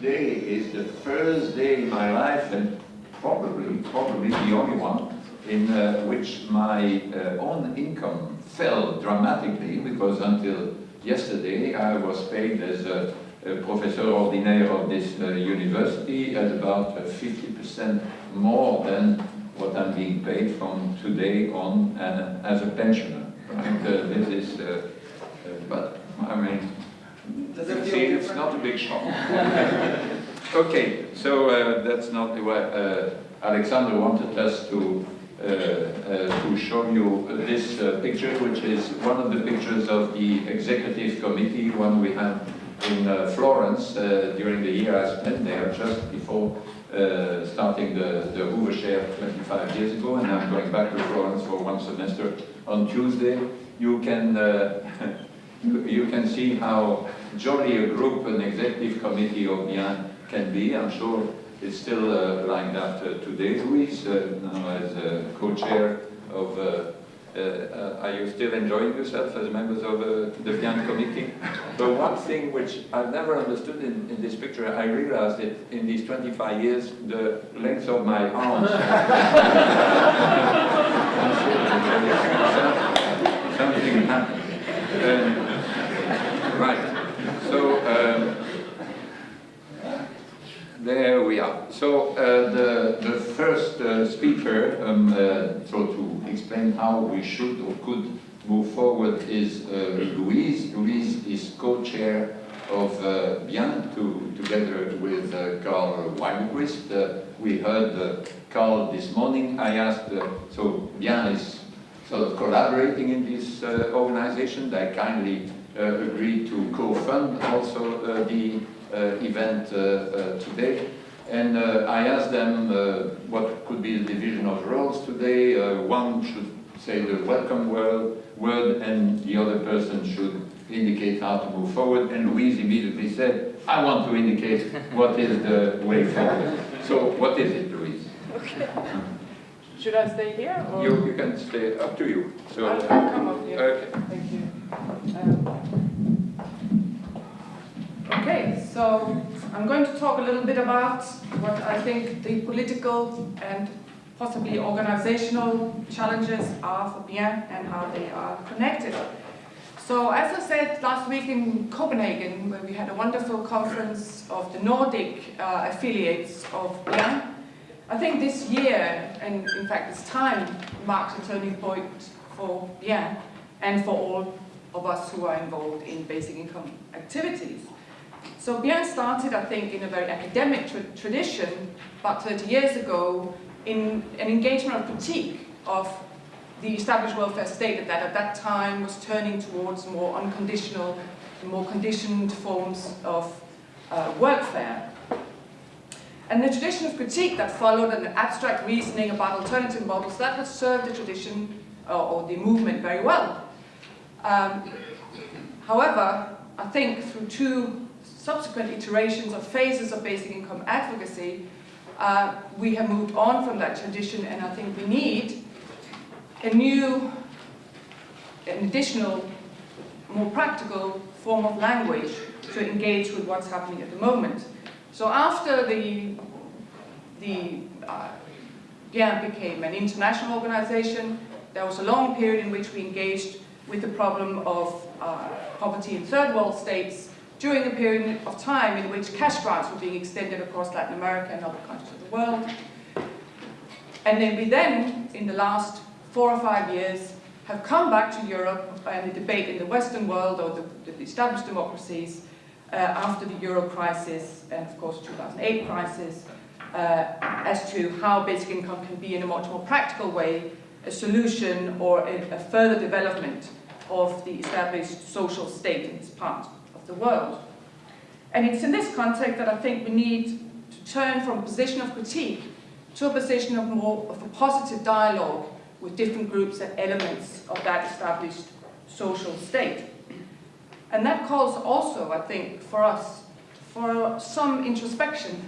Today is the first day in my life, and probably, probably the only one, in uh, which my uh, own income fell dramatically, because until yesterday I was paid as a, a professor ordinaire of this uh, university at about 50% more than what I'm being paid from today on uh, as a pensioner. Right? Uh, this is, uh, but I mean, See, it's not a big shock. okay, so uh, that's not the way. Uh, Alexander wanted us to uh, uh to show you this uh, picture, which is one of the pictures of the executive committee, one we had in uh, Florence during the year I spent there just before starting the, the Hoover Chair 25 years ago, and I'm going back to Florence for one semester on Tuesday. You can you can see how jolly a group an executive committee of Bien can be. I'm sure it's still uh, like that uh, today. Louise, uh, now as co-chair of uh, uh, are you still enjoying yourself as members of uh, the Bien committee? But one thing which I've never understood in, in, this picture, I realized it in these 25 years, the length of my arms. Something happened. Um, right. So um, there we are. So uh, the, the first uh, speaker, um, uh, so to explain how we should or could move forward is uh, Louise. Louise is co-chair of uh, Bien to, together with uh, Karl Widerquist. we heard Karl this morning. I asked, so Bien is sort of collaborating in this organization. They kindly agreed to co-fund also the event today. And uh, I asked them uh, what could be the division of roles today. Uh, one should say the welcome word, word and the other person should indicate how to move forward. And Louise immediately said, I want to indicate what is the way forward. So what is it, Louise? Okay. Should I stay here? Or? You, you can stay, up to you. So, I'll, I'll come up here. Okay. Thank you. Um, okay, so I'm going to talk a little bit about what I think the political and possibly organizational challenges are for Bien and how they are connected. So as I said last week in Copenhagen, where we had a wonderful conference of the Nordic uh, affiliates of Bien, I think this year, and in fact this time, marks a turning point for Bien and for all of us who are involved in basic income activities. So Bien started, I think, in a very academic tra tradition about 30 years ago in an engagement of critique of the established welfare state that at that time was turning towards more unconditional, more conditioned forms of uh, workfare. And the tradition of critique that followed an abstract reasoning about alternative models, that has served the tradition uh, or the movement very well. Um, however, I think through two subsequent iterations of phases of basic income advocacy, uh, we have moved on from that tradition and I think we need a new, an additional, more practical form of language to engage with what's happening at the moment. So after the, the uh, became an international organization, there was a long period in which we engaged with the problem of uh, poverty in third world states during a period of time in which cash grants were being extended across Latin America and other countries of the world. And then we then, in the last four or five years, have come back to Europe and the debate in the Western world or the, the established democracies uh, after the euro crisis and of course 2008 crisis uh, as to how basic income can be in a much more practical way a solution or a, a further development of the established social state in this part the world. And it's in this context that I think we need to turn from a position of critique to a position of more of a positive dialogue with different groups and elements of that established social state. And that calls also, I think, for us, for some introspection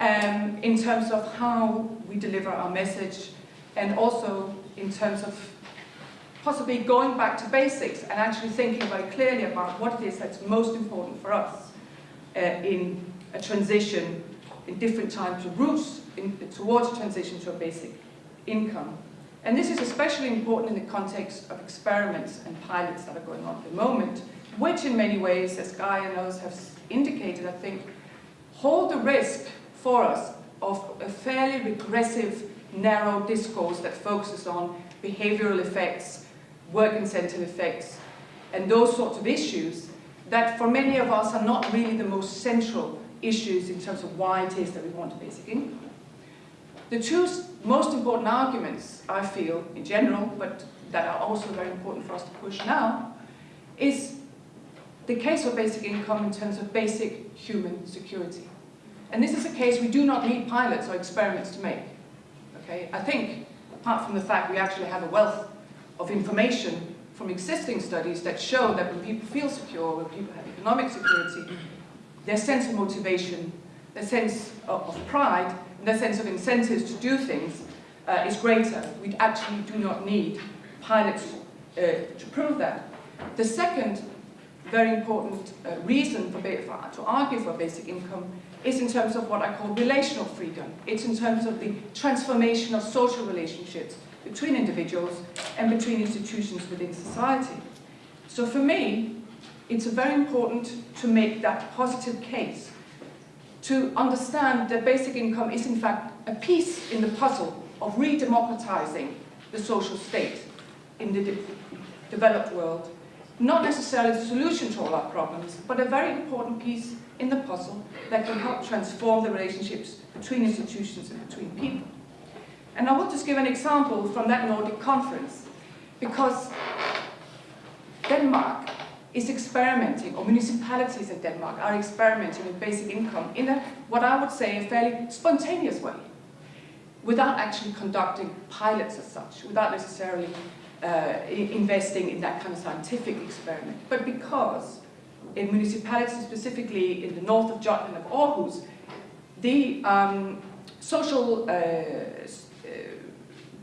um, in terms of how we deliver our message and also in terms of possibly going back to basics and actually thinking very clearly about what it is that's most important for us uh, in a transition in different times of routes in, towards a transition to a basic income. And this is especially important in the context of experiments and pilots that are going on at the moment, which in many ways, as Guy and others have indicated, I think, hold the risk for us of a fairly regressive, narrow discourse that focuses on behavioral effects, work incentive effects, and those sorts of issues that for many of us are not really the most central issues in terms of why it is that we want a basic income. The two most important arguments, I feel, in general, but that are also very important for us to push now, is the case of basic income in terms of basic human security. And this is a case we do not need pilots or experiments to make. Okay? I think, apart from the fact we actually have a wealth of information from existing studies that show that when people feel secure, when people have economic security, their sense of motivation, their sense of, of pride their sense of incentives to do things uh, is greater. We actually do not need pilots uh, to prove that. The second very important uh, reason for, for, to argue for basic income is in terms of what I call relational freedom. It's in terms of the transformation of social relationships between individuals and between institutions within society. So for me, it's very important to make that positive case to understand that basic income is in fact a piece in the puzzle of re-democratizing the social state in the de developed world. Not necessarily the solution to all our problems, but a very important piece in the puzzle that can help transform the relationships between institutions and between people. And I will just give an example from that Nordic conference, because Denmark is experimenting, or municipalities in Denmark are experimenting with basic income in a, what I would say, a fairly spontaneous way, without actually conducting pilots as such, without necessarily uh, investing in that kind of scientific experiment, but because in municipalities, specifically in the north of Jutland of Aarhus, the um, social uh,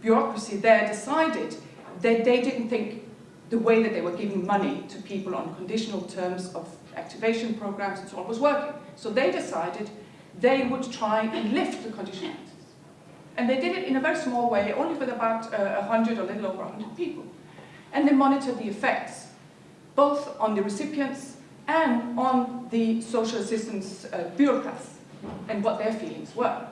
bureaucracy there decided that they didn't think the way that they were giving money to people on conditional terms of activation programs and so on was working. So they decided they would try and lift the conditionalities. And they did it in a very small way, only with about uh, 100 or a little over 100 people. And they monitored the effects, both on the recipients and on the social assistance uh, bureaucrats and what their feelings were.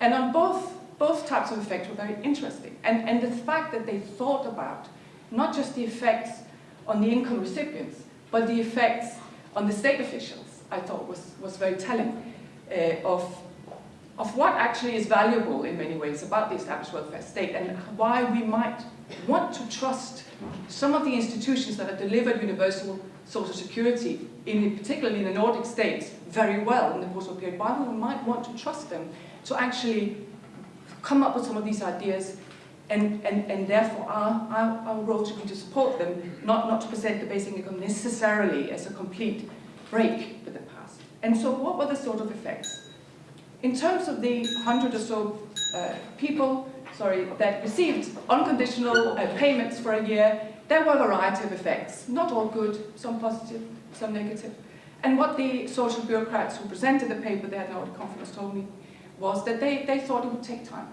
And on both, both types of effects were very interesting. And, and the fact that they thought about not just the effects on the income recipients, but the effects on the state officials, I thought was, was very telling uh, of, of what actually is valuable in many ways about the established welfare state and why we might want to trust some of the institutions that have delivered universal social security, in, particularly in the Nordic states, very well in the post-war period, why we might want to trust them to actually come up with some of these ideas and, and, and therefore our, our, our role should be to support them, not, not to present the basic income necessarily as a complete break with the past. And so what were the sort of effects? In terms of the hundred or so uh, people sorry, that received unconditional uh, payments for a year, there were a variety of effects, not all good, some positive, some negative. And what the social bureaucrats who presented the paper there at the conference told me was that they, they thought it would take time.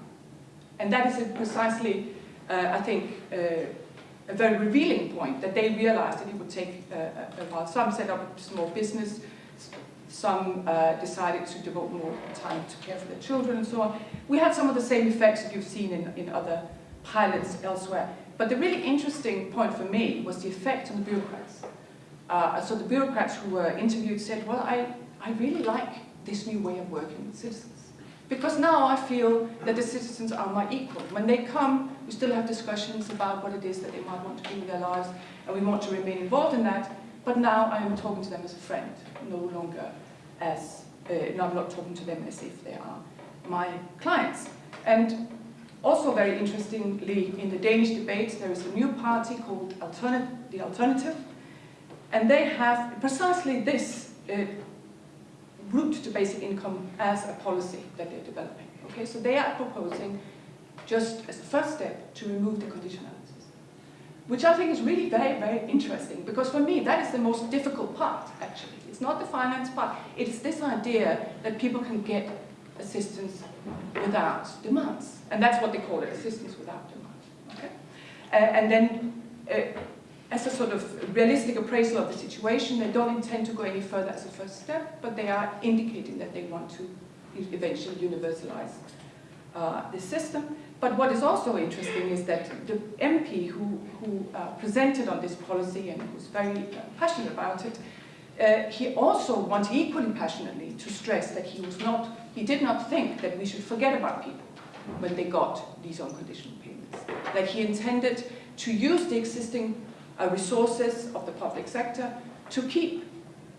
And that is precisely, uh, I think, uh, a very revealing point, that they realized that it would take uh, a while. Some set up a small business, some uh, decided to devote more time to care for their children and so on. We had some of the same effects that you've seen in, in other pilots elsewhere. But the really interesting point for me was the effect on the bureaucrats. Uh, so the bureaucrats who were interviewed said, well, I, I really like this new way of working with citizens. Because now I feel that the citizens are my equal. When they come, we still have discussions about what it is that they might want to do with their lives, and we want to remain involved in that. But now I am talking to them as a friend, no longer as, uh, I'm not talking to them as if they are my clients. And also very interestingly, in the Danish debates, there is a new party called The Alternative, and they have precisely this uh, route to basic income as a policy that they're developing. Okay, so they are proposing, just as a first step, to remove the conditionalities. Which I think is really very, very interesting, because for me, that is the most difficult part, actually. It's not the finance part. It is this idea that people can get assistance without demands. And that's what they call it, assistance without demands. Okay? Uh, and then, uh, as a sort of realistic appraisal of the situation, they don't intend to go any further as a first step, but they are indicating that they want to eventually universalize uh, the system. But what is also interesting is that the MP who, who uh, presented on this policy and who's very uh, passionate about it, uh, he also wanted equally passionately to stress that he was not, he did not think that we should forget about people when they got these unconditional payments. That he intended to use the existing Uh, resources of the public sector to keep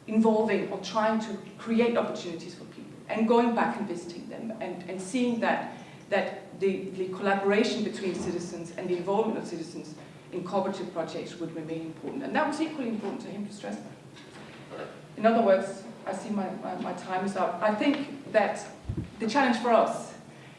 involving or trying to create opportunities for people and going back and visiting them and, and seeing that, that the, the collaboration between citizens and the involvement of citizens in cooperative projects would remain important. And that was equally important to him to stress that. In other words, I see my, my, my time is up. I think that the challenge for us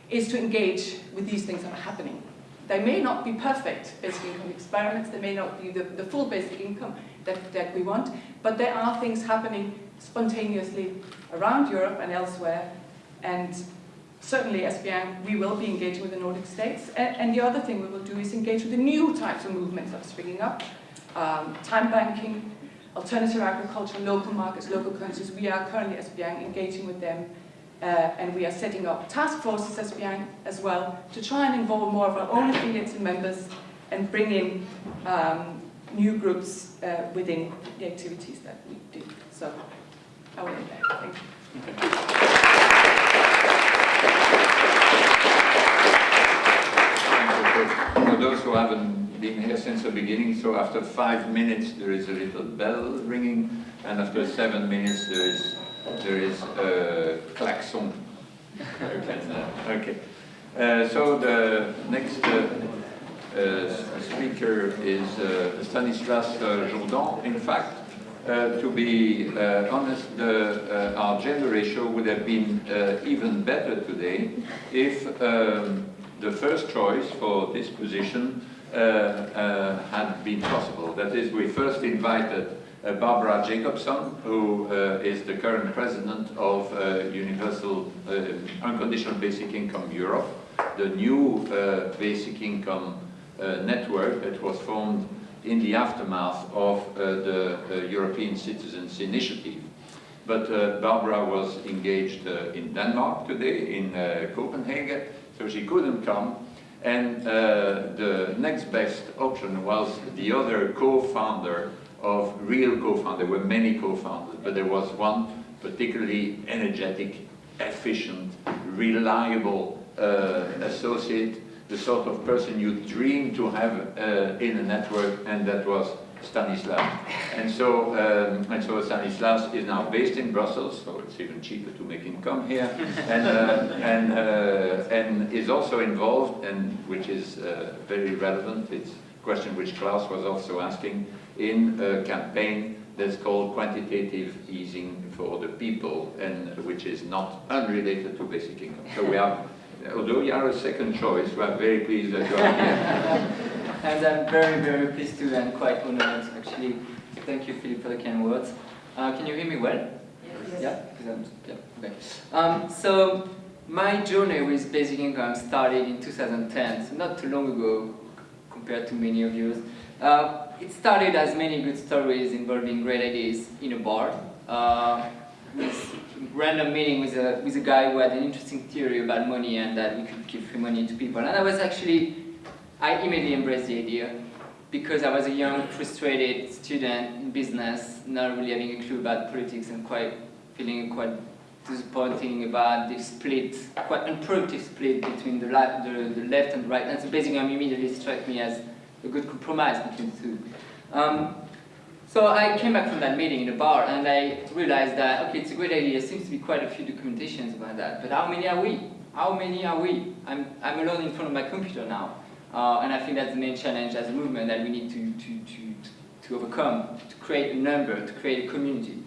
is to engage with these things that are happening. They may not be perfect basic income experiments, they may not be the, the full basic income that, that we want, but there are things happening spontaneously around Europe and elsewhere, and certainly as SBN, we will be engaging with the Nordic states, and, and, the other thing we will do is engage with the new types of movements that are springing up, um, time banking, alternative agriculture, local markets, local currencies. We are currently as engaging with them and we are setting up task forces as SBN as well to try and involve more of our own affiliates and members and bring in um, new groups uh, within the activities that we do. So I will end there. Thank you. For those who haven't been here since the beginning, so after five minutes there is a little bell ringing, and after seven minutes there is there is a klaxon. okay. Uh, so the next uh, uh, speaker is uh, Stanislas uh, Jourdan. In fact, uh, to be honest, the, our gender ratio would have been even better today if um, the first choice for this position had been possible. That is, we first invited uh, Barbara Jacobson, who uh, is the current president of uh, Universal Unconditional Basic Income Europe, the new basic income network that was formed in the aftermath of the European Citizens Initiative. But uh, Barbara was engaged uh, in Denmark today, in uh, Copenhagen, so she couldn't come. And the next best option was the other co-founder of real co-founders. There were many co-founders, but there was one particularly energetic, efficient, reliable uh, associate, the sort of person you dream to have uh, in a network, and that was Stanislas. And so, um, and so Stanislas is now based in Brussels, so it's even cheaper to make him come here, and, uh, and, uh, and is also involved, and which is uh, very relevant, it's a question which Klaus was also asking, in a campaign that's called quantitative easing for the people and which is not unrelated to basic income. So we are, although you are a second choice, we are very pleased that you are here. and I'm very, very pleased to and quite honored actually. Thank you, Philippe, for the kind words. Uh, can you hear me well? Yes. Yeah? yeah okay. Um, so my journey with basic income started in 2010, so not too long ago compared to many of yours. Uh, it started as many good stories involving great ideas in a bar. Uh, this random meeting with a, with a guy who had an interesting theory about money and that we could give free money to people. And I was actually, I immediately embraced the idea because I was a young, frustrated student in business, not really having a clue about politics and quite feeling quite disappointing about the split, quite unproductive split between the, the, the left and right. And so basically, I immediately struck me as a good compromise between the two. Um, so I came back from that meeting in a bar and I realized that, okay, it's a great idea, there seems to be quite a few documentations about that, but how many are we? How many are we? I'm, I'm alone in front of my computer now. Uh, and I think that's the main challenge as a movement that we need to, to, to, to overcome, to create a number, to create a community.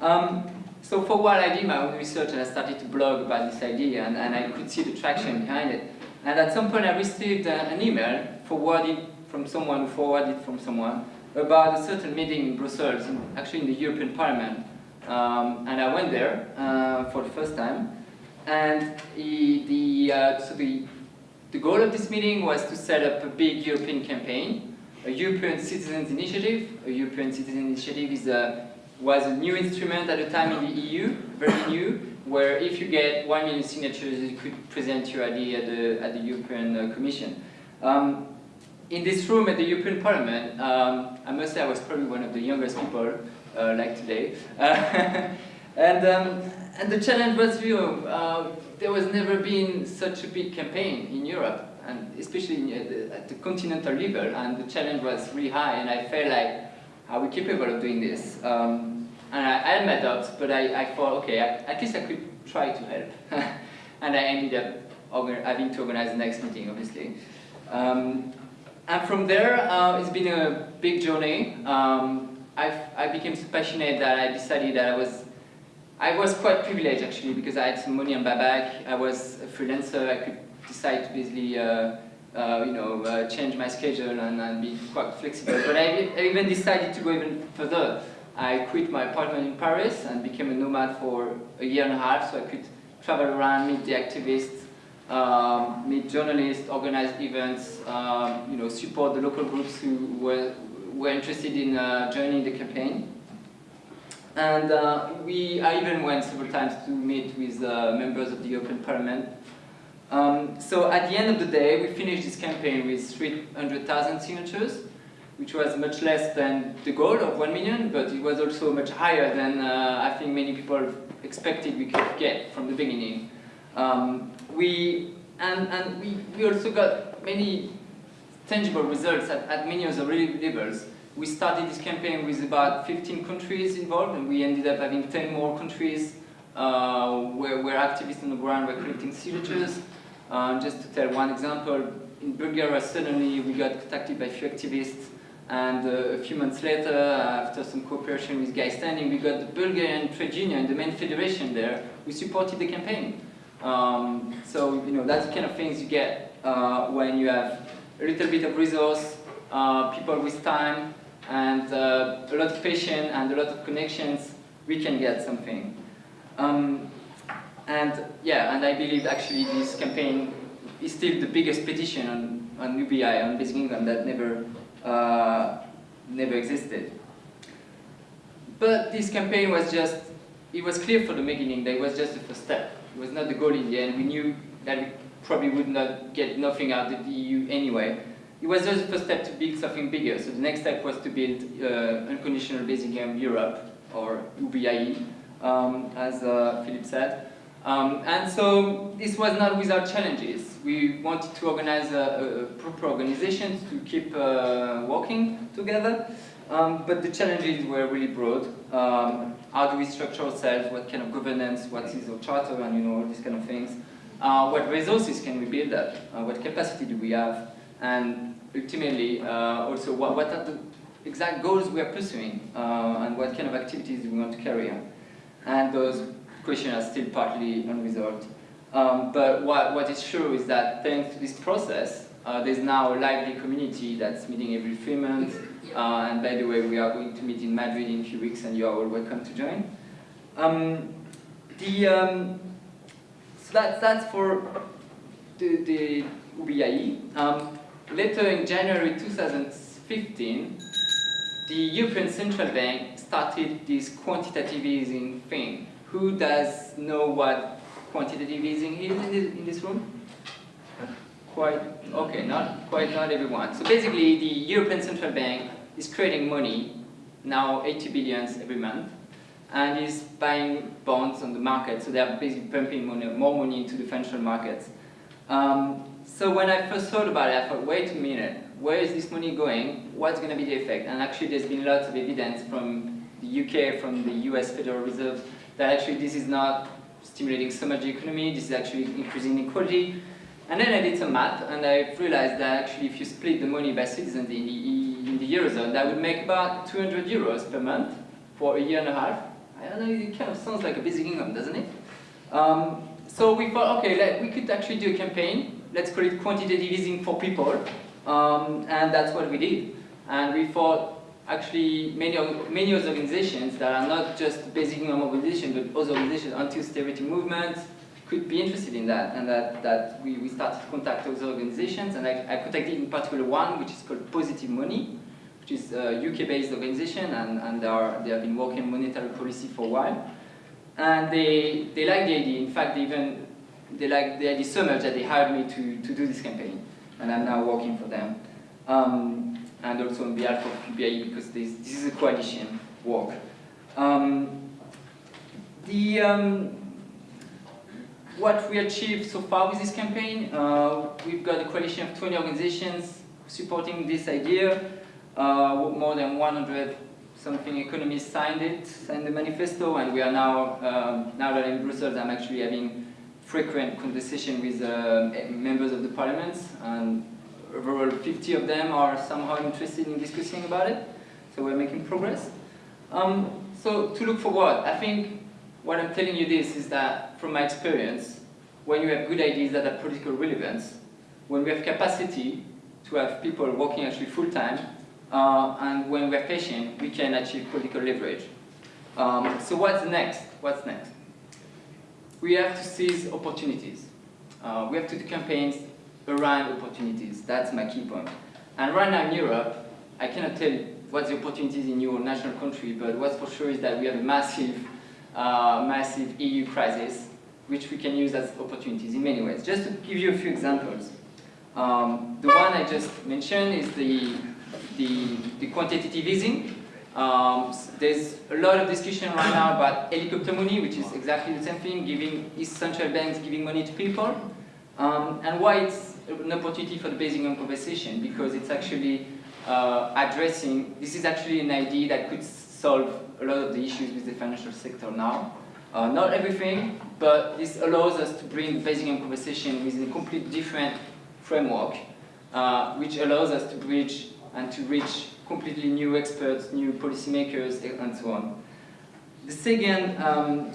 Um, so for what I did my own research and I started to blog about this idea and, and I could see the traction behind it. And at some point I received uh, an email forwarded from someone forwarded from someone about a certain meeting in Brussels, actually in the European Parliament, Um, and I went there uh, for the first time. And he, the, uh, so the, the goal of this meeting was to set up a big European campaign, a European Citizens Initiative. A European Citizens Initiative is a, was a new instrument at the time in the EU, very new, where if you get one million signatures, you could present your idea at the, at the European uh, Commission. Um, in this room at the European Parliament, um, I must say I was probably one of the youngest people, uh, like today. and, um, and the challenge was real. Uh, there was never been such a big campaign in Europe, and especially at the, at the continental level, and the challenge was really high, and I felt like, are we capable of doing this? Um, and I, I, had my doubts, but I, I thought, okay, at least I could try to help. and I ended up having to organize the next meeting, obviously. Um, and from there, uh, it's been a big journey. Um, i became so passionate that I decided that I was, I was quite privileged actually because I had some money on my back. I was a freelancer. I could decide to basically, uh, uh, you know, uh, change my schedule and, and, be quite flexible. But I, I even decided to go even further. I quit my apartment in Paris and became a nomad for a year and a half so I could travel around, meet the activists, um, meet journalists, organize events, um, you know, support the local groups who were, were interested in uh, joining the campaign. And uh, we, I even went several times to meet with uh, members of the European Parliament. Um, so at the end of the day, we finished this campaign with 300,000 signatures, which was much less than the goal of 1 million, but it was also much higher than uh, I think many people expected we could get from the beginning. Um, we, and, and we, we also got many tangible results at, at many other levels. We started this campaign with about 15 countries involved, and we ended up having 10 more countries uh, where, where activists on the ground were collecting signatures. Uh, just to tell one example, in Bulgaria suddenly we got contacted by a few activists and uh, a few months later, after some cooperation with Guy Standing, we got the Bulgarian trade union, the main federation there, who supported the campaign. Um, so, you know, that's the kind of things you get uh, when you have a little bit of resource, uh, people with time, and uh, a lot of patience and a lot of connections, we can get something. Um, and yeah, and I believe actually this campaign is still the biggest petition on, on UBI, on Basic Income, that never, uh, never existed. But this campaign was just, it was clear from the beginning that it was just the first step. It was not the goal in the end. We knew that we probably would not get nothing out of the EU anyway. It was just the first step to build something bigger. So the next step was to build uh, unconditional basic income Europe, or UBIE, um, as uh, Philippe said. Um, and so this was not without challenges. We wanted to organize a, a proper organization to keep uh, working together. Um, but the challenges were really broad. Um, how do we structure ourselves? What kind of governance? What is our charter? And you know, all these kind of things. Uh, what resources can we build up? Uh, what capacity do we have? And ultimately, uh, also, what, what, are the exact goals we are pursuing? Uh, and what kind of activities do we want to carry on? And those questions are still partly unresolved. Um, but what, what is sure is that thanks to this process, uh, there's now a lively community that's meeting every three months, uh, and by the way, we are going to meet in Madrid in a few weeks, and you are all welcome to join. Um, the, um, so that, that's for the, the UBIE. Um, later in January 2015, the European Central Bank started this quantitative easing thing. Who does know what quantitative easing is in this, room? Quite, okay, not quite not everyone. So basically, the European Central Bank is creating money, now 80 billions every month, and is buying bonds on the market, so they are basically pumping money, more money into the financial markets. Um, so when I first thought about it, I thought, wait a minute, where is this money going? What's going to be the effect? And actually there's been lots of evidence from the UK, from the US Federal Reserve, that actually this is not stimulating so much the economy, this is actually increasing inequality. And then I did some math, and I realized that actually if you split the money by citizens in the in the Eurozone, that would make about 200 euros per month for a year and a half. I don't know, it kind of sounds like a basic income, doesn't it? Um, so we thought, okay, let, we could actually do a campaign. Let's call it quantitative easing for people. Um, and that's what we did. And we thought, actually many, many other organizations that are not just basic income organizations, but other organizations, anti-austerity movements, could be interested in that, and that, that we, we started to contact other organizations, and I, I contacted in particular one, which is called Positive Money, which is a UK-based organization, and, and they, are, they have been working on monetary policy for a while. And they, they like the idea. In fact, they even they like the idea so much that they hired me to, to do this campaign, and I'm now working for them. Um, and also on behalf of QBI because this, this is a coalition work. Um, the, um, what we achieved so far with this campaign, uh, we've got a coalition of 20 organizations supporting this idea. Uh, more than 100 something economists signed it, signed the manifesto, and we are now, um, now that I'm in Brussels, I'm actually having frequent conversation with uh, members of the parliament, and overall 50 of them are somehow interested in discussing about it, so we're making progress. Um, so to look forward, I think what I'm telling you this is that from my experience, when you have good ideas that have political relevance, when we have capacity to have people working actually full-time, uh, and when we're patient, we can achieve political leverage. Um, so what's next? What's next? We have to seize opportunities. Uh, we have to do campaigns around opportunities. That's my key point. And right now in Europe, I cannot tell you what's the opportunities in your national country, but what's for sure is that we have a massive, uh, massive EU crisis, which we can use as opportunities in many ways. Just to give you a few examples. Um, the one I just mentioned is the, the, the quantitative easing. Um, there's a lot of discussion right now about helicopter money, which is exactly the same thing, giving central banks giving money to people. Um, and why it's an opportunity for the basic conversation, because it's actually uh, addressing, this is actually an idea that could solve a lot of the issues with the financial sector now. Uh, not everything, but this allows us to bring basic conversation within a completely different framework, uh, which allows us to bridge and to reach completely new experts, new policymakers, and so on. The second, um,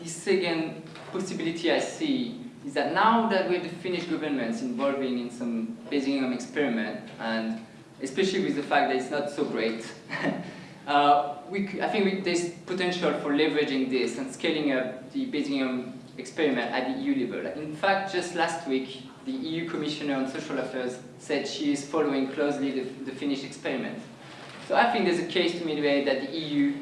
the second possibility I see is that now that we have the Finnish governments involving in some income experiment, and especially with the fact that it's not so great, uh, we, I think we, there's potential for leveraging this and scaling up the income experiment at the EU level. In fact, just last week, the EU Commissioner on Social Affairs said she is following closely the, the Finnish experiment. So I think there's a case to be made that the EU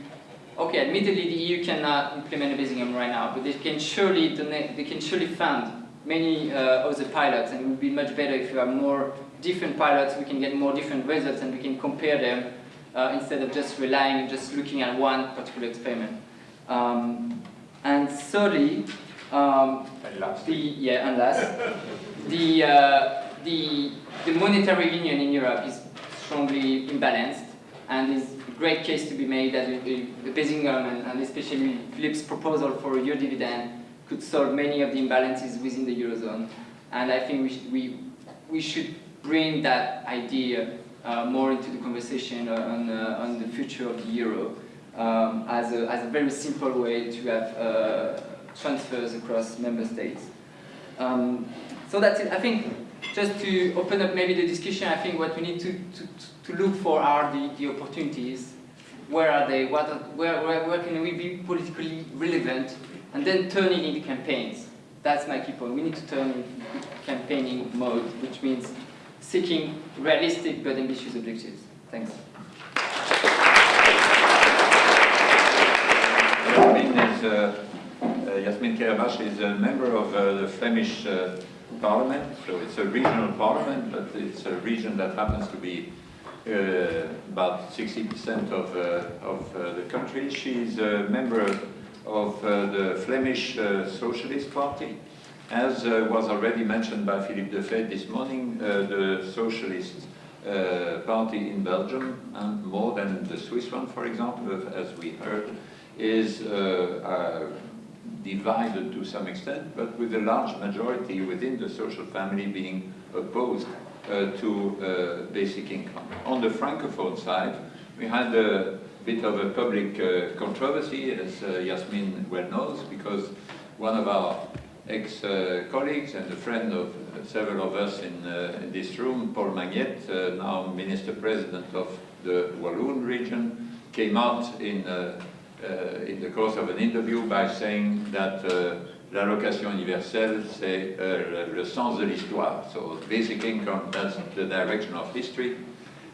okay, admittedly the EU cannot implement a basic income right now, but they can surely donate, they can surely fund many uh, other pilots, and it would be much better if you have more different pilots, we can get more different results, and we can compare them uh, instead of just relying, just looking at one particular experiment. Um, and thirdly, um, last. the yeah, and last, the uh, the the monetary union in Europe is strongly imbalanced, and is a great case to be made that the, the basic and, and especially Philippe's proposal for a euro dividend could solve many of the imbalances within the eurozone. And I think we sh we we should bring that idea uh, more into the conversation on uh, on the future of the euro um, as a as a very simple way to have. Uh, transfers across member states. Um, so that's it. I think just to open up maybe the discussion, I think what we need to, to, to look for are the, the opportunities. Where are they? What are, where, where, where can we be politically relevant? And then turn it into campaigns. That's my key point. We need to turn into campaigning mode, which means seeking realistic but ambitious objectives. Thanks. Uh, Yasmine Kherbache is a member of uh, the Flemish uh, parliament, so it's a regional parliament, but it's a region that happens to be uh, about 60% of, uh, of uh, the country. She's a member of uh, the Flemish uh, Socialist Party. As uh, was already mentioned by Philippe Defeyt this morning, uh, the Socialist uh, Party in Belgium, and more than the Swiss one, for example, as we heard, is uh, uh, divided to some extent, but with a large majority within the social family being opposed uh, to uh, basic income. On the francophone side, we had a bit of a public uh, controversy, as uh, Yasmine well knows, because one of our ex-colleagues and a friend of uh, several of us in, uh, in this room, Paul Magnette, uh, now Minister President of the Walloon region, came out in, uh, uh, in the course of an interview by saying that uh, l'allocation universelle, c'est uh, le sens de l'histoire. So basic income, that's the direction of history.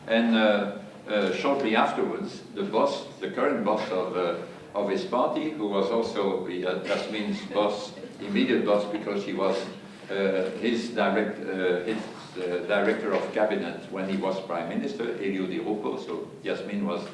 And uh, uh, shortly afterwards, the boss, the current boss of, uh, of his party, who was also uh, Jasmine's boss, immediate boss, because he was uh, his, direct, uh, his uh, director of cabinet when he was prime minister, Elio Di Rupo, so Yasmine was uh,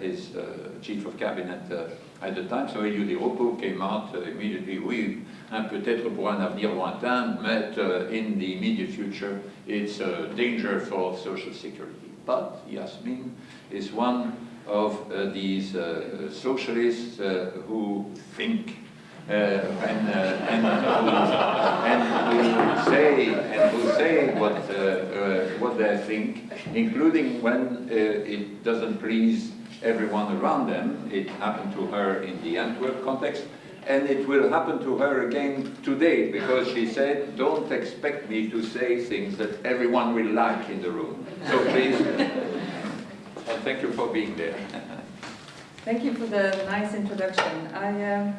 his uh, chief of cabinet uh, at the time. So Elio Di Rupo came out uh, immediately, oui, hein, peut-être pour un avenir lointain, but uh, in the immediate future, it's a danger for social security. But Yasmine is one of uh, these uh, socialists uh, who think uh, and, uh, and, who, and who say and who say what uh, uh, what they think, including when uh, it doesn't please everyone around them. It happened to her in the Antwerp context, and it will happen to her again today because she said, "Don't expect me to say things that everyone will like in the room." So please, and thank you for being there. Thank you for the nice introduction. I, um,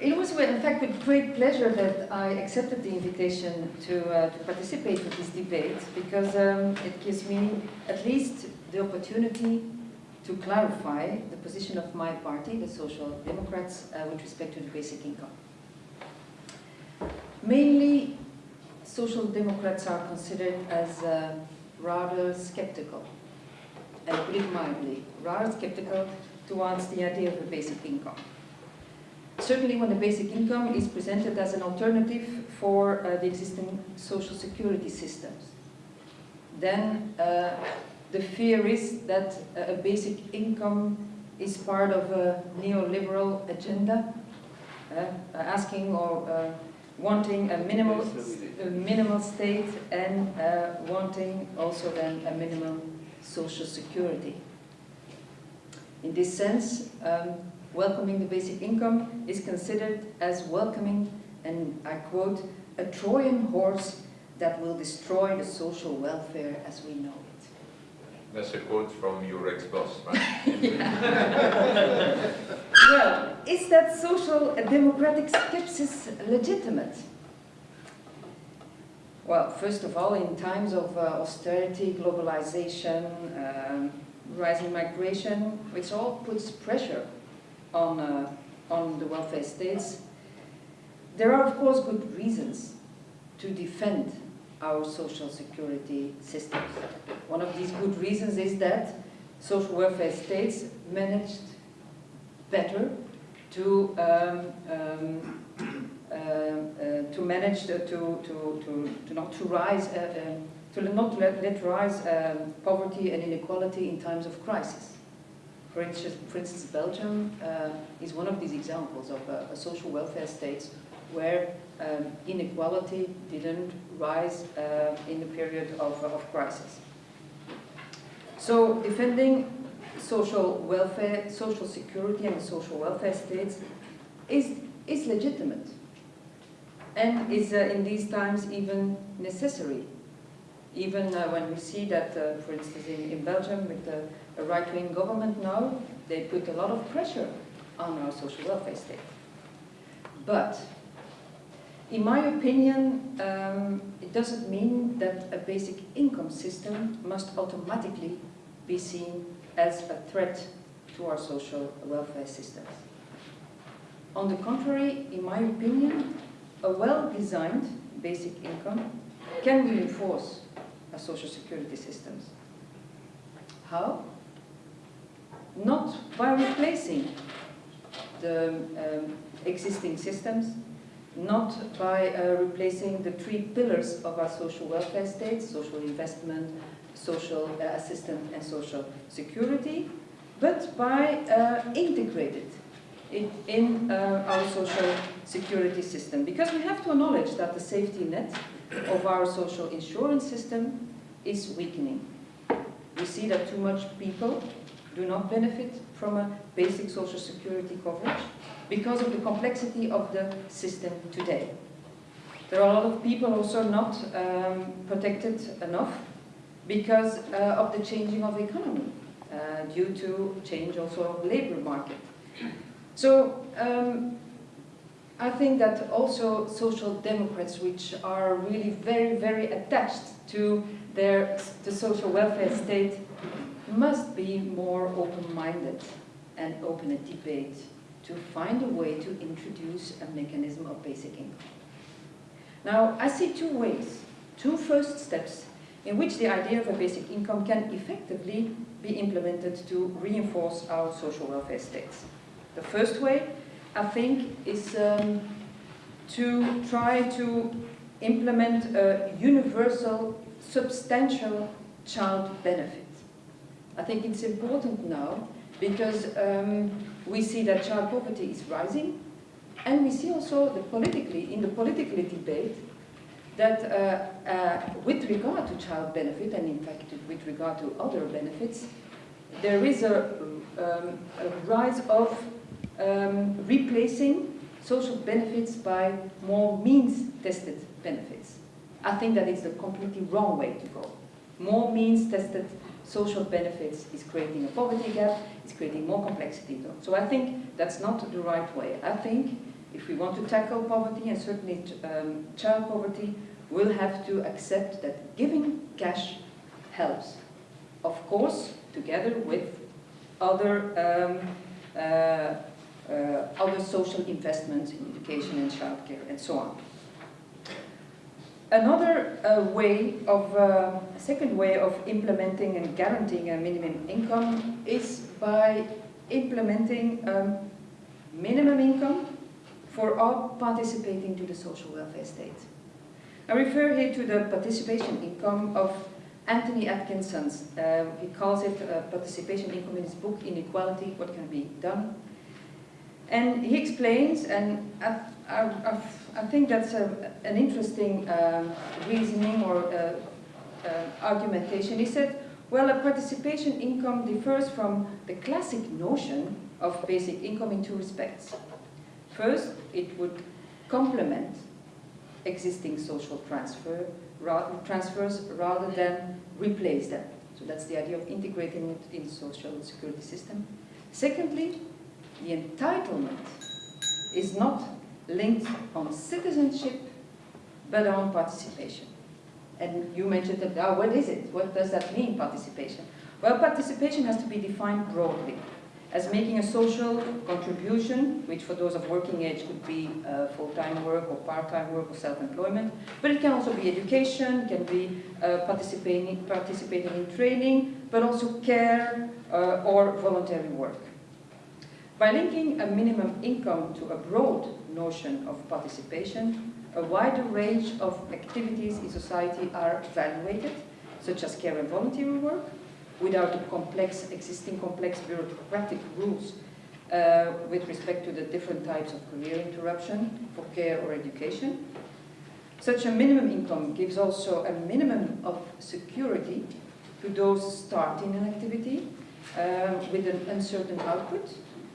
it was in fact with great pleasure that I accepted the invitation to, uh, to participate in this debate because um, it gives me at least the opportunity to clarify the position of my party, the Social Democrats, uh, with respect to the basic income. Mainly, Social Democrats are considered as uh, rather skeptical and put it mildly, rather skeptical towards the idea of a basic income. Certainly when the basic income is presented as an alternative for uh, the existing social security systems, then uh, the fear is that uh, a basic income is part of a neoliberal agenda, uh, asking or uh, wanting a minimal, a minimal state and uh, wanting also then a minimum social security. In this sense, um, welcoming the basic income is considered as welcoming, and I quote, a Trojan horse that will destroy the social welfare as we know it. That's a quote from your ex-boss, right? Well, is that social democratic skepsis legitimate? Well, first of all, in times of uh, austerity, globalization, um, rising migration, which all puts pressure on, uh, on the welfare states, there are of course good reasons to defend our social security systems. One of these good reasons is that social welfare states managed better to um, um, uh, uh, to manage to, to, to, to not to rise uh, um, to not let, let rise um, poverty and inequality in times of crisis. For instance, for instance Belgium uh, is one of these examples of a, a social welfare state where um, inequality didn't rise uh, in the period of, of crisis. So defending social welfare, social security and social welfare states is, is legitimate and is uh, in these times even necessary. Even uh, when we see that, uh, for instance, in, in Belgium with the right-wing government now, they put a lot of pressure on our social welfare state. But, in my opinion, um, it doesn't mean that a basic income system must automatically be seen as a threat to our social welfare systems. On the contrary, in my opinion, a well-designed basic income can reinforce our social security systems. How? Not by replacing the um, existing systems, not by uh, replacing the three pillars of our social welfare state, social investment, social uh, assistance and social security, but by uh, integrated in, in uh, our social security system. Because we have to acknowledge that the safety net of our social insurance system is weakening. We see that too much people do not benefit from a basic social security coverage. Because of the complexity of the system today. There are a lot of people also not um, protected enough because uh, of the changing of the economy, uh, due to change also of labor market. So um, I think that also social democrats, which are really very, very attached to their the social welfare state, must be more open-minded and open a debate to find a way to introduce a mechanism of basic income. Now, I see two ways, two first steps in which the idea of a basic income can effectively be implemented to reinforce our social welfare states. The first way, I think, is um, to try to implement a universal, substantial child benefit. I think it's important now because um, we see that child poverty is rising and we see also the politically, in the political debate that uh, uh, with regard to child benefit and in fact with regard to other benefits, there is a, um, a rise of um, replacing social benefits by more means-tested benefits. I think that is the completely wrong way to go. More means-tested social benefits is creating a poverty gap, it's creating more complexity. So I think that's not the right way. I think if we want to tackle poverty, and certainly um, child poverty, we'll have to accept that giving cash helps. Of course, together with other, um, uh, uh, other social investments in education and childcare and so on. Another uh, way of, uh, second way of implementing and guaranteeing a minimum income is by implementing um, minimum income for all participating to the social welfare state. I refer here to the participation income of Anthony Atkinson. Uh, he calls it uh, participation income in his book, Inequality, What Can Be Done. And he explains, and I, I, think that's a, an interesting um, reasoning or uh, uh, argumentation. He said, well, a participation income differs from the classic notion of basic income in two respects. First, it would complement existing social transfer, ra transfers rather than replace them. So that's the idea of integrating it in the social security system. Secondly, the entitlement is not linked on citizenship, but on participation. And you mentioned that, oh, what is it? What does that mean, participation? Well, participation has to be defined broadly as making a social contribution, which for those of working age could be uh, full-time work or part-time work or self-employment, but it can also be education, can be uh, participating, participating in training, but also care uh, or voluntary work. By linking a minimum income to a broad notion of participation, a wider range of activities in society are evaluated, such as care and voluntary work, without the complex, existing complex bureaucratic rules uh, with respect to the different types of career interruption for care or education. Such a minimum income gives also a minimum of security to those starting an activity uh, with an uncertain output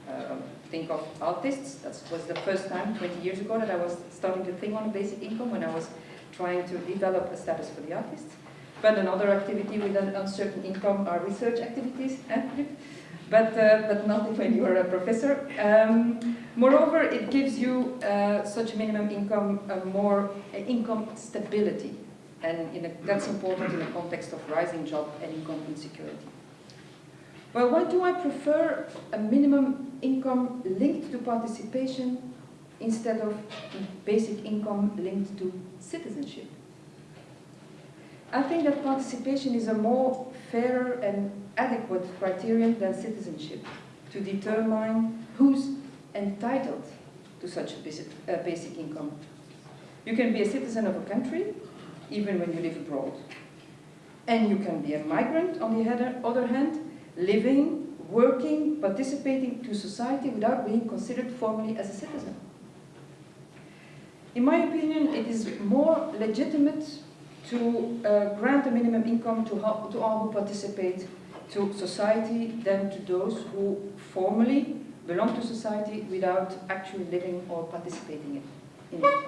um, think of artists. That was the first time, 20 years ago, that I was starting to think on a basic income when I was trying to develop a status for the artists. But another activity with an uncertain income are research activities, but, uh, but not when you are a professor. Um, moreover, it gives you uh, such minimum income a more uh, income stability, and a, that's important in the context of rising job and income insecurity. Well, why do I prefer a minimum income linked to participation instead of basic income linked to citizenship? I think that participation is a more fair and adequate criterion than citizenship to determine who's entitled to such a basic income. You can be a citizen of a country even when you live abroad. And you can be a migrant, on the other hand, living, working, participating to society without being considered formally as a citizen. In my opinion, it is more legitimate to uh, grant a minimum income to, to all who participate to society than to those who formally belong to society without actually living or participating in it.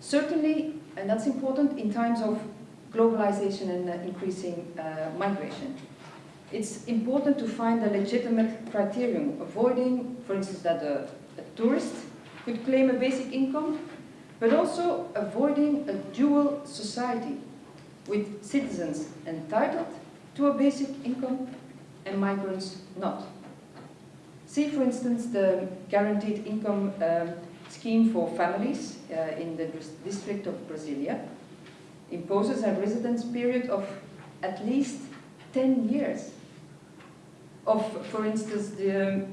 Certainly, and that's important in times of globalization and uh, increasing uh, migration. It's important to find a legitimate criterion, avoiding, for instance, that a, a tourist could claim a basic income, but also avoiding a dual society with citizens entitled to a basic income and migrants not. See, for instance, the guaranteed income um, scheme for families uh, in the district of Brasilia imposes a residence period of at least 10 years. Of, for instance, the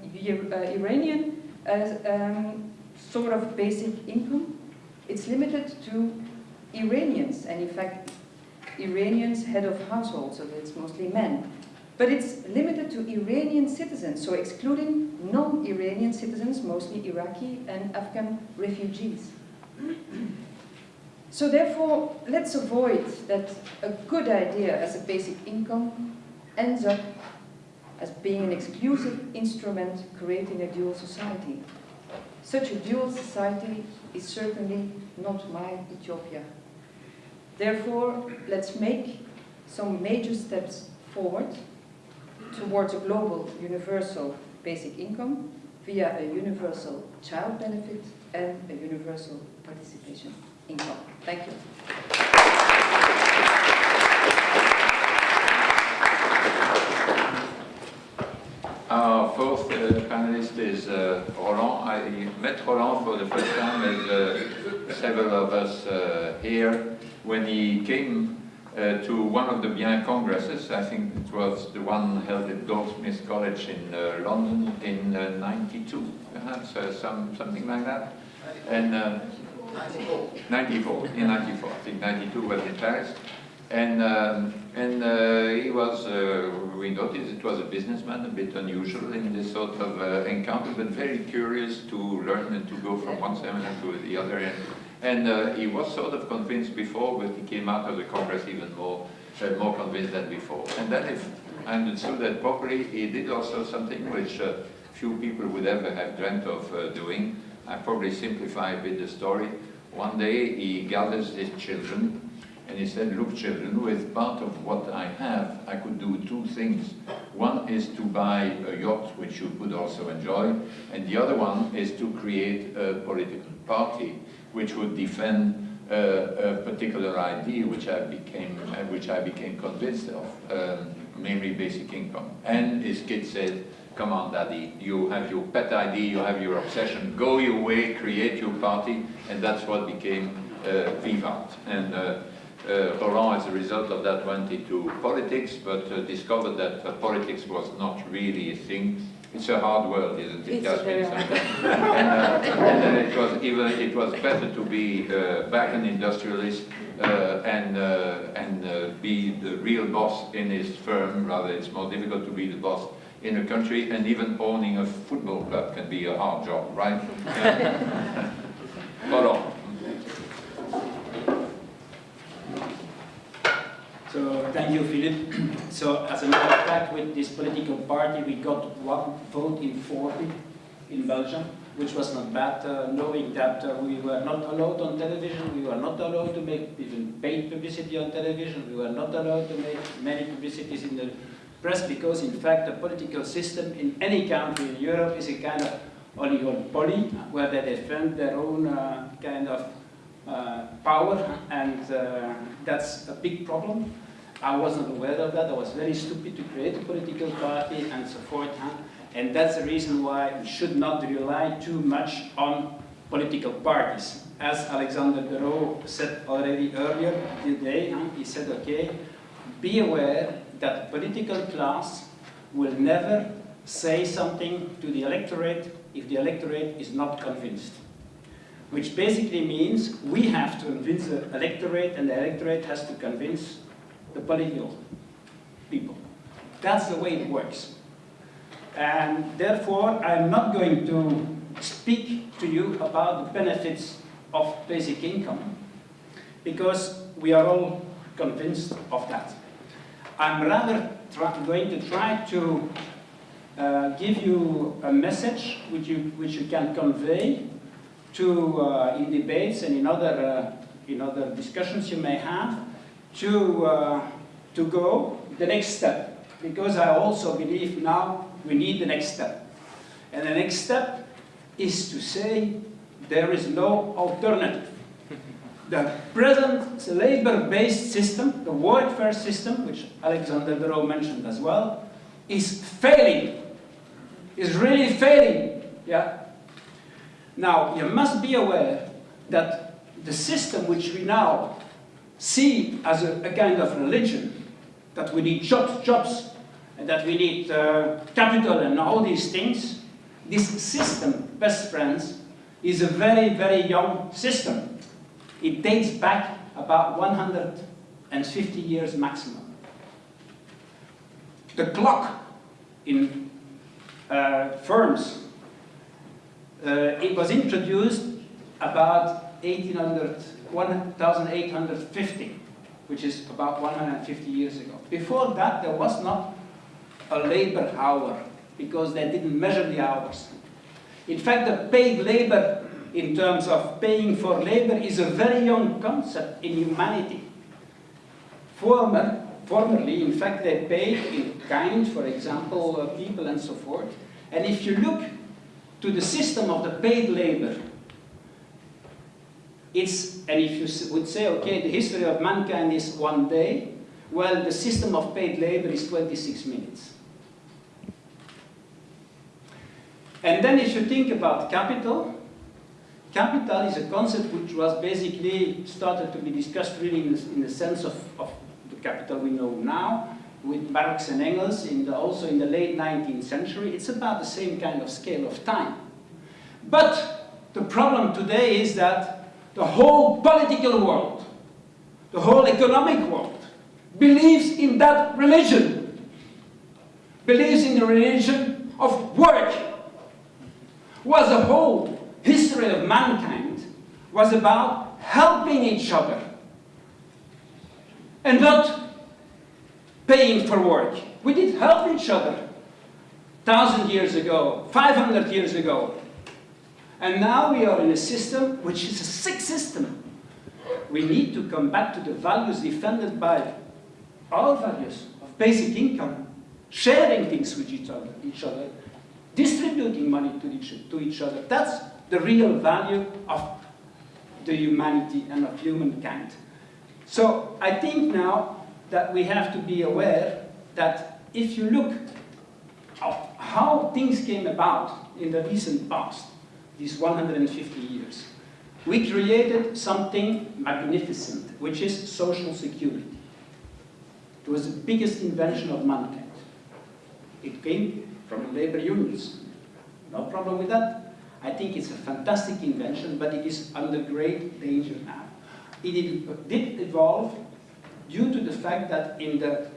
uh, Iranian um, sort of basic income, it's limited to Iranians, and in fact, Iranians head of household, so it's mostly men. But it's limited to Iranian citizens, so excluding non-Iranian citizens, mostly Iraqi and Afghan refugees. So therefore, let's avoid that a good idea as a basic income ends up as being an exclusive instrument creating a dual society. Such a dual society is certainly not my utopia. Therefore, let's make some major steps forward towards a global universal basic income via a universal child benefit and a universal participation income. Thank you. Our fourth uh, panelist is uh, Roland. I met Roland for the first time as uh, several of us uh, here when he came uh, to one of the BIEN congresses. I think it was the one held at Goldsmiths College in uh, London in 92, perhaps, some, something like that. And 94. 94, in 94. I think 92 was in Paris. And, um, and uh, he was, uh, we noticed it was a businessman, a bit unusual in this sort of uh, encounter, but very curious to learn and to go from one seminar to the other. And, and uh, he was sort of convinced before, but he came out of the Congress even more, uh, more convinced than before. And then if I understood that properly, he did also something which uh, few people would ever have dreamt of doing. I probably simplify a bit the story. One day he gathers his children and he said, look children, with part of what I have, I could do two things. One is to buy a yacht, which you could also enjoy, and the other one is to create a political party, which would defend uh, a particular idea which I became, uh, which I became convinced of, um, namely basic income. And his kid said, come on daddy, you have your pet idea, you have your obsession, go your way, create your party, and that's what became uh, Vivant. And uh, uh, Roland, as a result of that, went into politics, but uh, discovered that uh, politics was not really a thing. It's a hard world, isn't it, Yasmine? and, uh, and uh, it was even it was better to be uh, back an industrialist and and be the real boss in his firm. Rather, it's more difficult to be the boss in a country, and even owning a football club can be a hard job, right? Roland. So thank you, Philippe. so as a matter of fact, with this political party, we got one vote in 40 in Belgium, which was not bad, uh, knowing that uh, we were not allowed on television, we were not allowed to make even paid publicity on television, we were not allowed to make many publicities in the press, because in fact the political system in any country in Europe is a kind of oligopoly, where they defend their own uh, kind of uh, power, and uh, that's a big problem. I wasn't aware of that. I was very stupid to create a political party and so forth. Huh? And that's the reason why we should not rely too much on political parties. As Alexander De said already earlier today, huh? he said, okay, be aware that the political class will never say something to the electorate if the electorate is not convinced. Which basically means we have to convince the electorate and the electorate has to convince the political people. That's the way it works. And therefore, I'm not going to speak to you about the benefits of basic income, because we are all convinced of that. I'm rather going to try to uh, give you a message which you, which you can convey to, uh, in debates and in other, uh, in other discussions you may have, to, uh, to go the next step. Because I also believe now we need the next step. And the next step is to say there is no alternative. The present labor-based system, the workfare system, which Alexander de mentioned as well, is failing. Is really failing. Yeah. Now you must be aware that the system which we now see as a, a kind of religion, that we need jobs, jobs, and that we need uh, capital and all these things, this system, best friends, is a very, very young system. It dates back about 150 years maximum. The clock in uh, firms, uh, it was introduced about 1800, 1850, which is about 150 years ago. Before that, there was not a labor hour because they didn't measure the hours. In fact, the paid labor in terms of paying for labor is a very young concept in humanity. Former, formerly, in fact, they paid in kind, for example, uh, people and so forth. And if you look to the system of the paid labor, it's, and if you would say, okay, the history of mankind is one day, well, the system of paid labor is 26 minutes. And then if you think about capital, capital is a concept which was basically started to be discussed really in the, in the sense of, of the capital we know now, with Marx and Engels in the, also in the late 19th century. It's about the same kind of scale of time. But the problem today is that the whole political world, the whole economic world, believes in that religion, believes in the religion of work, was the whole history of mankind was about helping each other and not paying for work. We did help each other thousand years ago, 500 years ago. And now we are in a system which is a sick system. We need to come back to the values defended by our values of basic income, sharing things with each other, each other distributing money to each, to each other. That's the real value of the humanity and of humankind. So I think now that we have to be aware that if you look at how things came about in the recent past, these 150 years, we created something magnificent, which is social security. It was the biggest invention of mankind. It came from labor unions. No problem with that. I think it's a fantastic invention, but it is under great danger now. It did evolve due to the fact that in the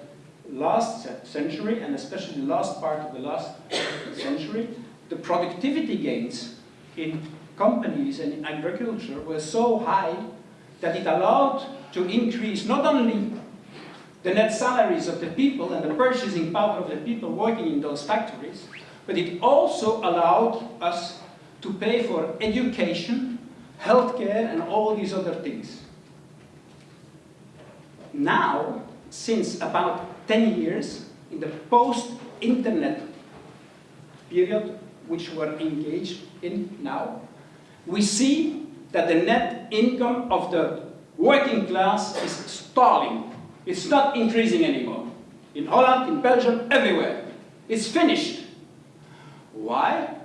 last century, and especially the last part of the last century, the productivity gains in companies and in agriculture were so high that it allowed to increase not only the net salaries of the people and the purchasing power of the people working in those factories, but it also allowed us to pay for education, healthcare, and all these other things. Now, since about 10 years, in the post-internet period, which we're engaged in now, we see that the net income of the working class is stalling. It's not increasing anymore. In Holland, in Belgium, everywhere. It's finished. Why?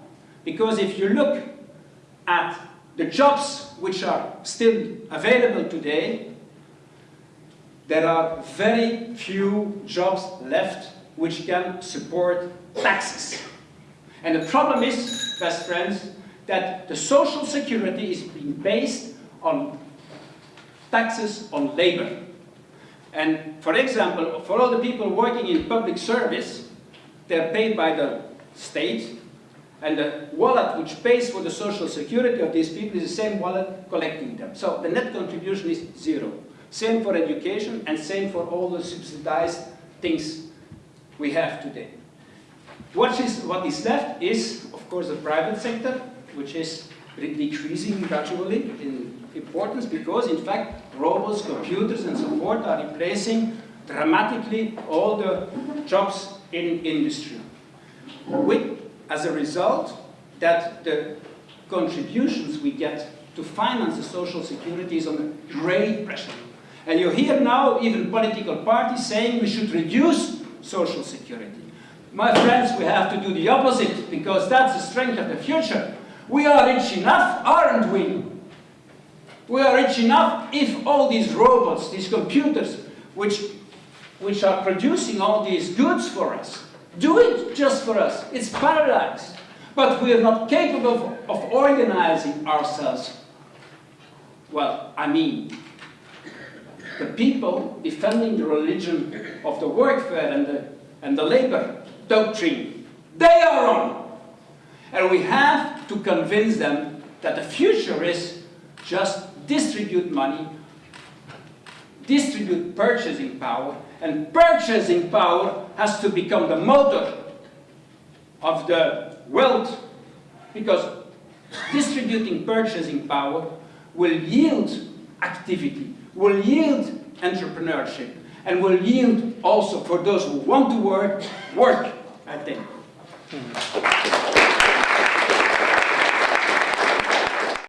Because if you look at the jobs which are still available today, there are very few jobs left which can support taxes. And the problem is, best friends, that the social security is being based on taxes on labor. And for example, for all the people working in public service, they're paid by the state, and the wallet which pays for the social security of these people is the same wallet collecting them. So the net contribution is zero. Same for education and same for all the subsidized things we have today. What is, what is left is, of course, the private sector, which is decreasing gradually in importance because, in fact, robots, computers, and so forth are replacing dramatically all the jobs in industry. With, as a result, that the contributions we get to finance the social security is under great pressure. And you hear now even political parties saying we should reduce social security. My friends, we have to do the opposite because that's the strength of the future. We are rich enough, aren't we? We are rich enough if all these robots, these computers, which, which are producing all these goods for us, do it just for us. It's paradise. But we are not capable of, organizing ourselves. Well, I mean, the people defending the religion of the workfare and the, and the labor doctrine, they are wrong. And we have to convince them that the future is just distribute money, distribute purchasing power, and purchasing power has to become the motor of the wealth because distributing purchasing power will yield activity, will yield entrepreneurship, and will yield also for those who want to work, work, I think.